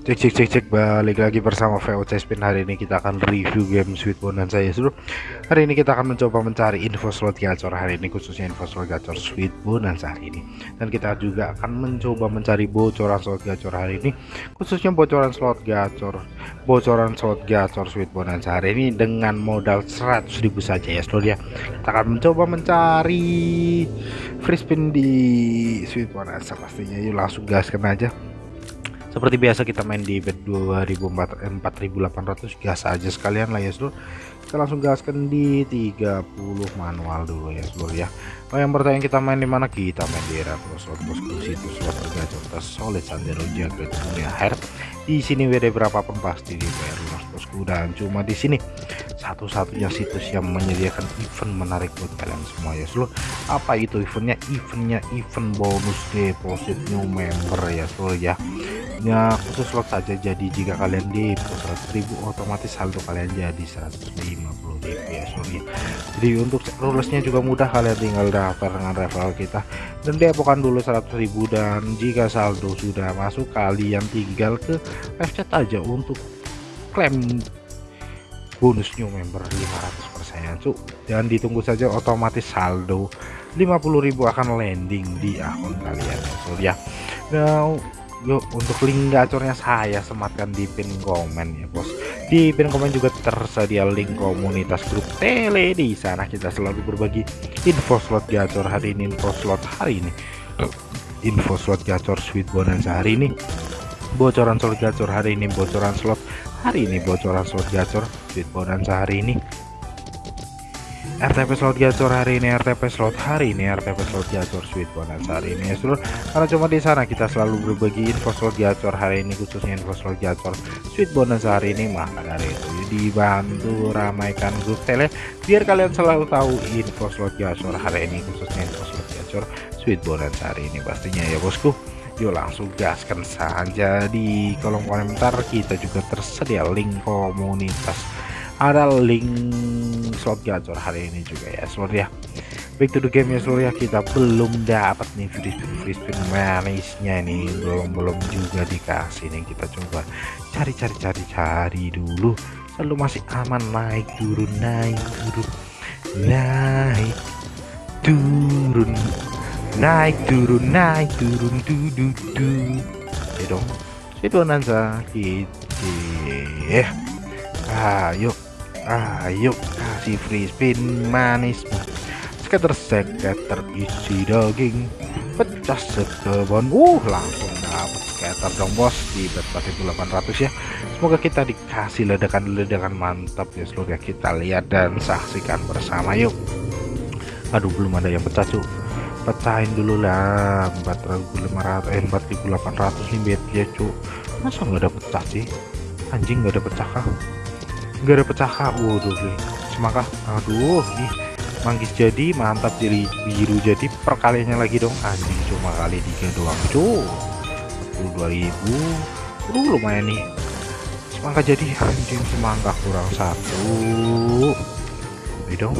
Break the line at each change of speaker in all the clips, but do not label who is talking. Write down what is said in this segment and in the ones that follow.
Cek cek cek cek. Balik lagi bersama VOC Spin. Hari ini kita akan review game Sweet Bonanza ya seluruh hari ini kita akan mencoba mencari info slot gacor. Hari ini khususnya info slot gacor Sweet Bonanza hari ini. Dan kita juga akan mencoba mencari bocoran slot gacor hari ini. Khususnya bocoran slot gacor bocoran slot gacor Sweet Bonanza hari ini dengan modal 100.000 saja ya seluruh ya. Kita akan mencoba mencari free spin di Sweet Bonanza pastinya. Yuk langsung gaskan aja seperti biasa kita main di bet 2400 gas aja sekalian lah ya seluruh kita langsung gaskan di 30 manual dulu ya seluruh ya. Oh yang bertanya kita main di mana? Kita main di era slot bosku situ slot tergacor solid sandero jaga dunia air di sini WD berapapun pasti di bayar lunas bosku dan cuma di sini satu-satunya situs yang menyediakan event menarik buat kalian semua ya seluruh apa itu eventnya? Eventnya event bonus deposit new member ya seluruh ya ya khusus slot saja jadi jika kalian di 100.000 otomatis saldo kalian jadi 150.000 ya sorry. Jadi untuk rulesnya juga mudah kalian tinggal daftar dengan referral kita. Dan depokan dulu 100.000 dan jika saldo sudah masuk kalian tinggal ke live chat aja untuk klaim bonus new member 500% cuk dan ditunggu saja otomatis saldo 50.000 akan landing di akun kalian ya sorry ya. Now yuk untuk link gacornya saya sematkan di pin komen ya bos. Di pin komen juga tersedia link komunitas grup tele. Di sana kita selalu berbagi info slot gacor hari ini info slot hari ini. Info slot gacor sweet bonanza hari ini. Bocoran slot gacor hari ini bocoran slot hari ini bocoran slot gacor sweet bonanza hari ini RTP slot gacor hari ini RTP slot hari ini RTP slot gacor sweet bonus hari ini ya seluruh. Karena cuma di sana kita selalu berbagi info slot gacor hari ini khususnya info slot gacor sweet bonus hari ini maka dari itu dibantu ramaikan grup tele biar kalian selalu tahu info slot gacor hari ini khususnya info slot gacor sweet bonus hari ini pastinya ya bosku. Yuk langsung gaskan saja di kolom komentar. Kita juga tersedia link komunitas ada link slot gacor hari ini juga ya seluruh ya. Back to the game ya seluruh ya. Kita belum dapat nih free spin free spin manisnya ini. Belum belum juga dikasih nih. Kita coba cari cari cari cari dulu. Selalu masih aman naik turun naik turun naik turun naik turun naik turun du du du. Ya dong. Itu nanti gitu ya ayo ayo kasih free spin manis. Skater skater isi daging pecah sekebon. Uh langsung dapat skater dong bos. Di bet 4800 ya. Semoga kita dikasih ledakan-ledakan mantap ya. Seluruh kita lihat dan saksikan bersama yuk. Aduh belum ada yang pecah cuk. Pecahin dulu lah 4500 eh 4800 nih ya cuk. Masa nggak ada pecah sih? Anjing nggak ada pecah kah nggak ada pecah waduh semangka aduh nih manggis jadi mantap jadi biru jadi perkaliannya lagi dong. Anjing cuma kali tiga doang cuy. 22.000 uh lumayan nih. Semangka jadi anjing semangka kurang satu. Ini dong.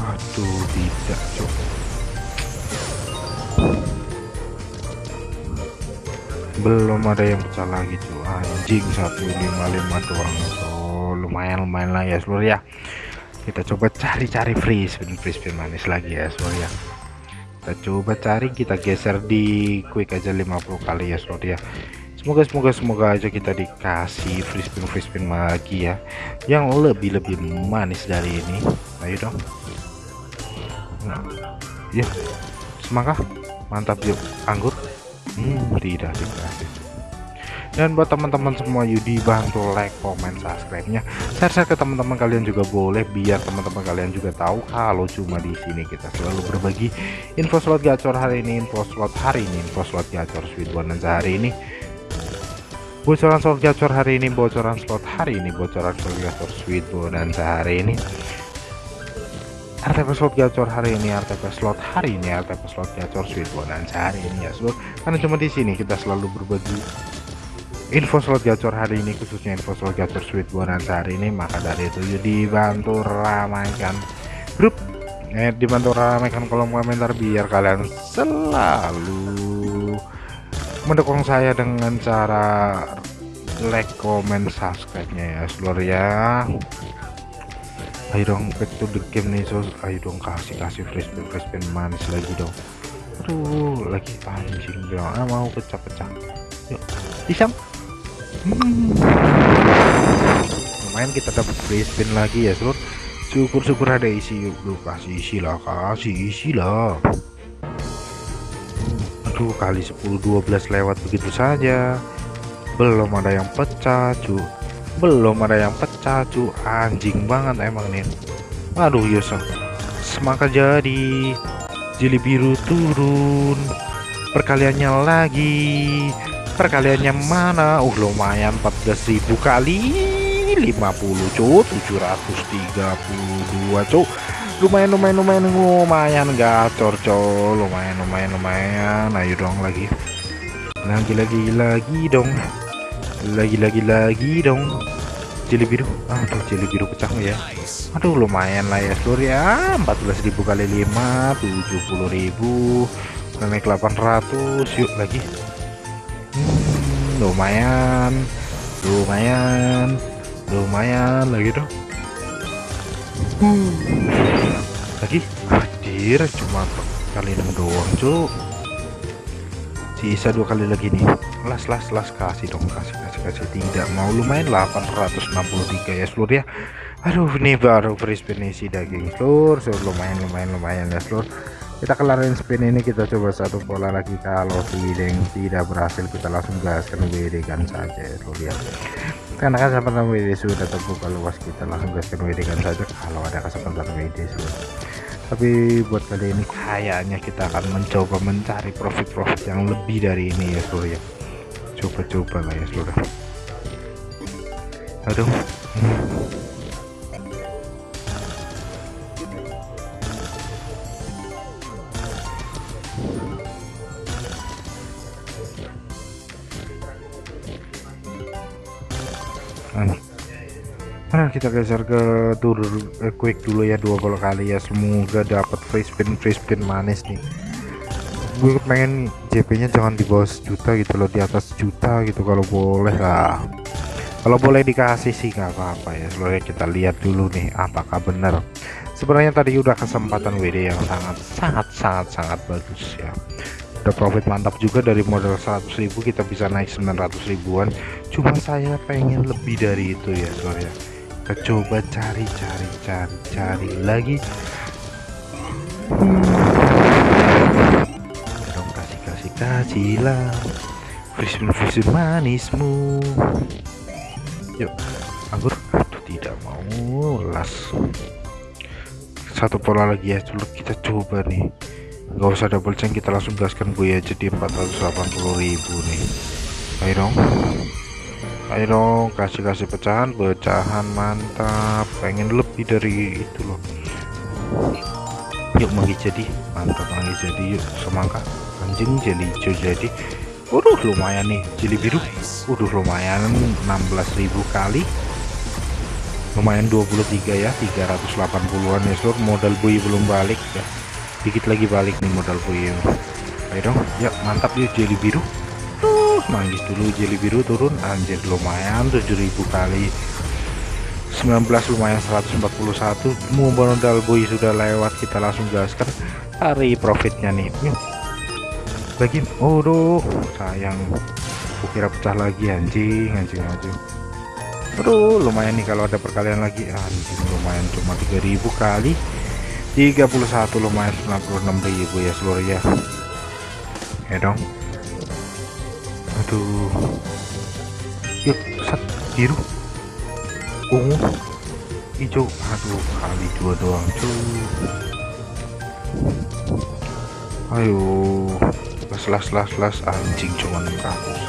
Aduh tidak cuy belum ada yang pecah lagi tuh anjing 155 doang. So lumayan lumayan lah ya seluruh ya. Kita coba cari-cari free spin free spin manis lagi ya seluruh ya. Kita coba cari kita geser di quick aja 50 kali ya seluruh ya. Semoga semoga semoga aja kita dikasih free spin free spin lagi ya. Yang lebih lebih manis dari ini. Ayo dong. Nah, ya semangat. Mantap yuk. Anggur hmm, tidak dikasih dan buat teman-teman semua yuk dibantu like comment subscribe nya share, share ke teman-teman kalian juga boleh biar teman-teman kalian juga tahu kalau cuma di sini kita selalu berbagi info slot gacor hari ini info slot hari ini info slot gacor sweet bonanza hari ini. Bocoran slot gacor hari ini bocoran slot hari ini bocoran slot gacor sweet bonanza hari ini RTP slot gacor hari ini RTP slot hari ini RTP slot gacor sweet bonanza hari ini ya seluruh karena cuma di sini kita selalu berbagi info slot gacor hari ini khususnya info slot gacor sweet bonanza hari ini. Maka dari itu dibantu ramaikan grup. Eh dibantu ramaikan kolom komentar biar kalian selalu mendukung saya dengan cara like comment subscribe nya ya seluruh ya ayo dong back to the game nih so ayo dong kasih kasih fresh spin fresh manis lagi dong. Aduh lagi anjing dong ah, mau pecah-pecah. Yuk pisang. Hmm. lumayan kita dapat free spin lagi ya seluruh syukur-syukur ada isi yuk. Lu kasih isi lah kasih isi lah. Aduh kali 10 12 lewat begitu saja. Belum ada yang pecah cu belum ada yang pecah cu. Anjing banget emang nih aduh Yosa semangka jadi. Jeli biru turun. Perkaliannya lagi. Perkaliannya mana? Uh lumayan 14.000 kali. 50 cu. 732 cu. Lumayan lumayan lumayan lumayan gacor co lumayan lumayan lumayan. Ayo dong lagi. Lagi lagi lagi dong lagi-lagi lagi dong. Jeli biru aduh jeli biru pecah ya. Aduh lumayan lah ya seluruh ya. 14.000 kali 5 70.000 naik 800 yuk lagi. Hmm, lumayan. Lumayan. Lumayan lagi dong. Lagi? Hadir cuma kali 6 doang cuk. Sisa dua kali lagi nih las las las kasih dong kasih kasih kasih. Tidak mau lumayan 863 ya seluruh ya. Aduh ini baru free spin isi daging seluruh seluruh lumayan lumayan lumayan ya seluruh. Kita kelarin spin ini kita coba satu pola lagi. Kalau tidak tidak berhasil kita langsung gaskan WD kan saja ya karena kan kesempatan WD sudah terbuka luas kita langsung gaskan WD kan saja. Kalau ada kesempatan WD seluruh tapi buat kali ini kayaknya kita akan mencoba mencari profit-profit yang lebih dari ini ya seluruh ya coba-coba lah ya seluruh aduh. Nah, kita geser ke tur eh, quick dulu ya dua kali ya. Semoga dapat free spin free spin manis nih gue pengen JP nya jangan di bawah sejuta gitu loh di atas juta gitu kalau boleh lah. Kalau boleh dikasih sih nggak apa-apa ya. Sebenarnya kita lihat dulu nih apakah benar. Sebenarnya tadi udah kesempatan WD yang sangat sangat sangat sangat bagus ya. Udah profit mantap juga dari modal 100.000 kita bisa naik 900 ribuan. Cuma saya pengen lebih dari itu ya soalnya kita coba cari cari cari cari lagi. Hmm. Fusion fusion manismu. Yuk anggur. Aduh tidak mau. Las. Satu pola lagi ya dulu kita coba nih. Nggak usah double chain kita langsung gaskan gue ya jadi 480.000 nih. Ayo dong. Ayo dong kasih kasih pecahan. Pecahan mantap. Pengen lebih dari itu loh. Yuk manggi jadi. Mantap manggi jadi. Yuk semangka anjing jeli hijau jadi. Waduh lumayan nih jeli biru. Waduh lumayan 16.000 kali. Lumayan 23 ya 380an ya seluruh modal bui belum balik ya. Dikit lagi balik nih modal bui. Ayo dong. Ya mantap yuk jeli biru. Manggis dulu jeli biru turun. Anjir lumayan 7000 kali. 19 lumayan 141 mau modal boy sudah lewat kita langsung gaskan. Cari profitnya nih. Yuk lagi oh sayang. Kukira pecah lagi anjing anjing anjing. Aduh lumayan nih kalau ada perkalian lagi. Anjing lumayan cuma 3000 kali. 31 lumayan 96.000 ya seluruh ya. Ya dong. Aduh. Yuk sat biru. Ungu. Hijau. Aduh kali dua doang cuy. Ayo las las las anjing cuma 600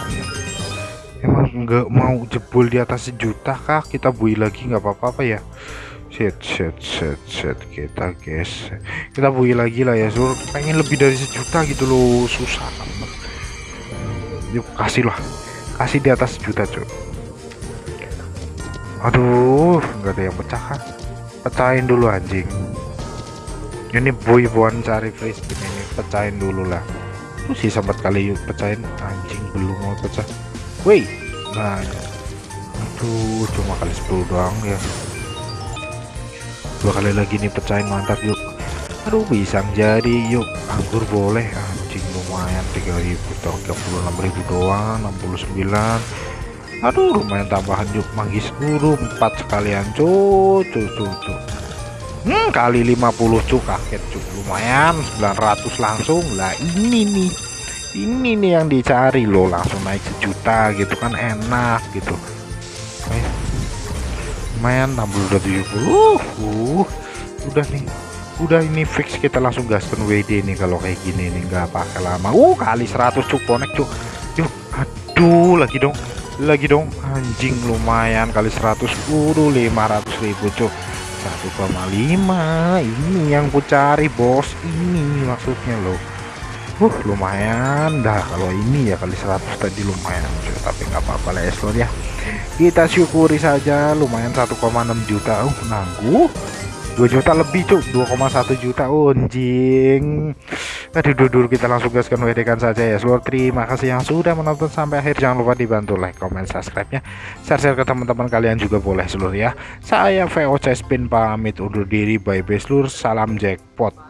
emang nggak mau jebol di atas sejuta kah? Kita bui lagi nggak apa-apa ya? Set set set set kita guys kita bui lagi lah ya sur. Pengen lebih dari sejuta gitu loh susah yuk kasih lah. Kasih di atas juta cuy aduh nggak ada yang pecah kan? Pecahin dulu anjing. Ini boy buan cari free ini pecahin dulu lah uh, sisa empat kali yuk pecahin anjing belum mau pecah. Woi nah aduh cuma kali 10 doang ya. Dua kali lagi nih pecahin mantap yuk. Aduh bisa jadi yuk. Anggur boleh anjing lumayan 3000 36.000 doang 69 aduh lumayan tambahan yuk. Manggis guru 4 sekalian cucu cucu hmm kali 50 cuk kaget cuk lumayan 900 langsung. Lah ini nih. Ini nih yang dicari loh langsung naik sejuta gitu kan enak gitu. Lumayan 60 udah 70 uh, udah nih. Udah ini fix kita langsung gaskan WD nih kalau kayak gini nih nggak pakai lama. Uh kali 100 cuk connect cuk yuk aduh lagi dong. Lagi dong anjing lumayan kali 100 udah 500 ribu cuk 1,5 ini yang ku cari bos. Ini maksudnya loh. Uh lumayan dah. Kalau ini ya kali 100 tadi lumayan tapi nggak apa-apa lah ya. Kita syukuri saja lumayan 1,6 juta. Uh nangguh 2 juta lebih cuk 2,1 juta anjing aduh dulu kita langsung gaskan WD kan saja ya seluruh terima kasih yang sudah menonton sampai akhir. Jangan lupa dibantu like comment subscribe nya share-share ke teman-teman kalian juga boleh seluruh ya. Saya VOC Spin pamit undur diri. Bye bye seluruh salam jackpot